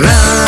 Radio.